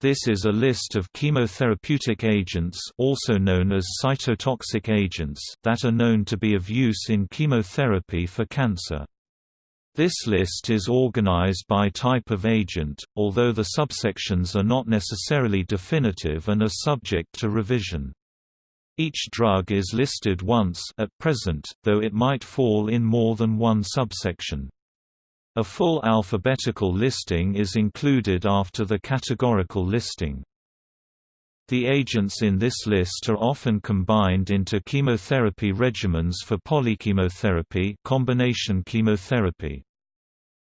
This is a list of chemotherapeutic agents also known as cytotoxic agents that are known to be of use in chemotherapy for cancer. This list is organized by type of agent, although the subsections are not necessarily definitive and are subject to revision. Each drug is listed once at present, though it might fall in more than one subsection. A full alphabetical listing is included after the categorical listing. The agents in this list are often combined into chemotherapy regimens for polychemotherapy combination chemotherapy.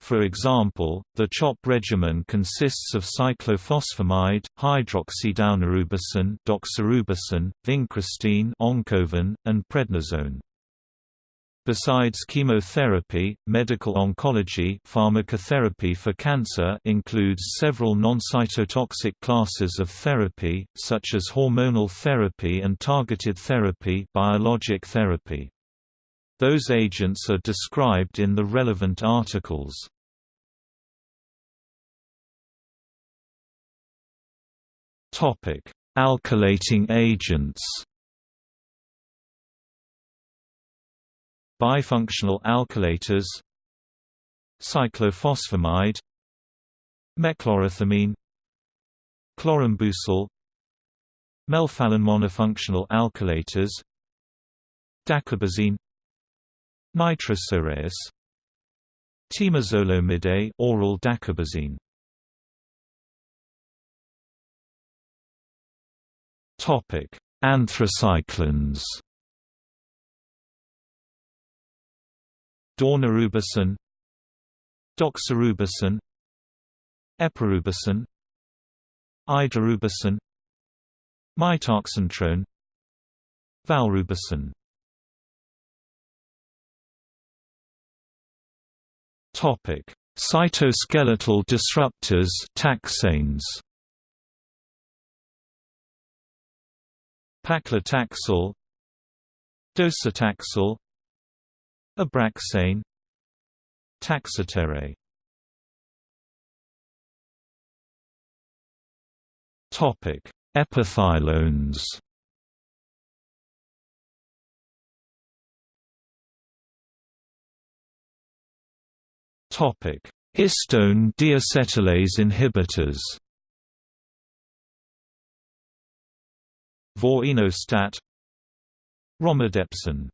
For example, the CHOP regimen consists of cyclophosphamide, hydroxydaunorubicin, doxorubicin, vincristine, oncovin, and prednisone. Besides chemotherapy, medical oncology pharmacotherapy for cancer includes several non-cytotoxic classes of therapy, such as hormonal therapy and targeted therapy biologic therapy. Those agents are described in the relevant articles. Alkylating agents bifunctional alkylators cyclophosphamide mechlorethamine chlorambucil melphalan monofunctional alkylators dacarbazine nitrosoureas temozolomide oral dacarbazine topic anthracyclines Daunorubicin Doxorubicin Epirubicin Idarubicin Mitoxantrone Valrubicin Topic: Cytoskeletal disruptors taxanes. Paclitaxel Docetaxel Abraxane Taxotere Topic: Epothilones. Topic: Histone deacetylase inhibitors. Vorinostat Romidepsin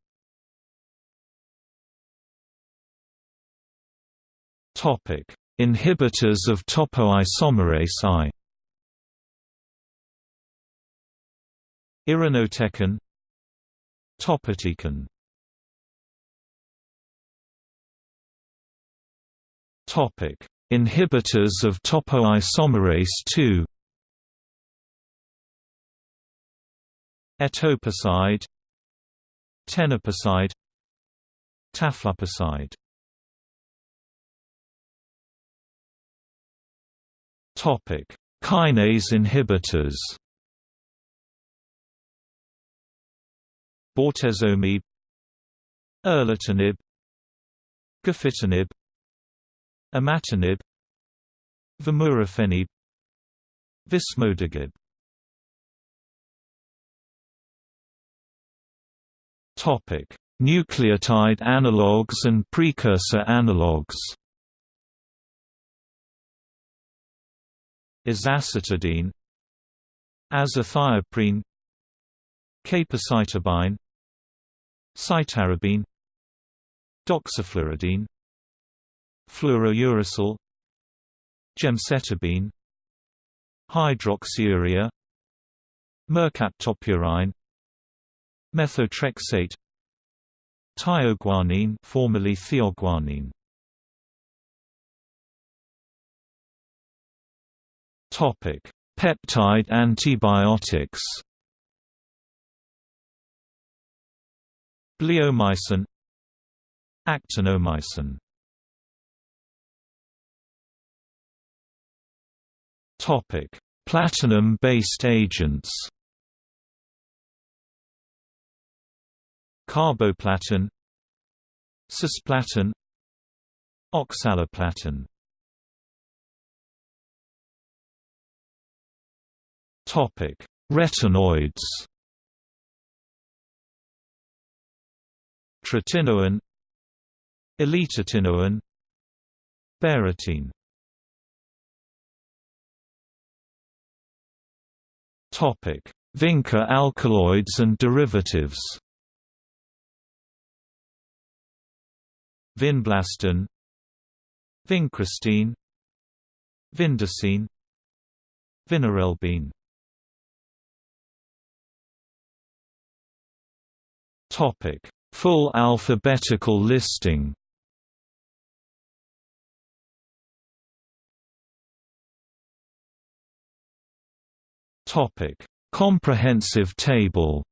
Inhibitors of topoisomerase I. Irinotecan. Topotecan. Topic: Inhibitors of topoisomerase II. Etoposide. Teniposide Tafluposide Topic: Kinase inhibitors. Bortezomib, Erlotinib, Gefitinib, Imatinib, Vemurafenib, Vismodegib. Topic: Nucleotide analogues and precursor analogues. Azacitidine Azathioprine Capecitabine Cytarabine Doxifluridine Fluorouracil Gemcitabine Hydroxyurea Mercaptopurine Methotrexate Thioguanine formerly theoguanine Topic: Peptide antibiotics. Bleomycin. Actinomycin. Topic: Platinum-based agents. Carboplatin. Cisplatin. Oxaliplatin Topic: Retinoids. Tretinoin, Alitretinoin, Beratine. Topic: Vinca alkaloids and derivatives. Vinblastine, Vincristine, Vindesine, Vinorelbine. Topic: Full alphabetical listing. Topic: Comprehensive table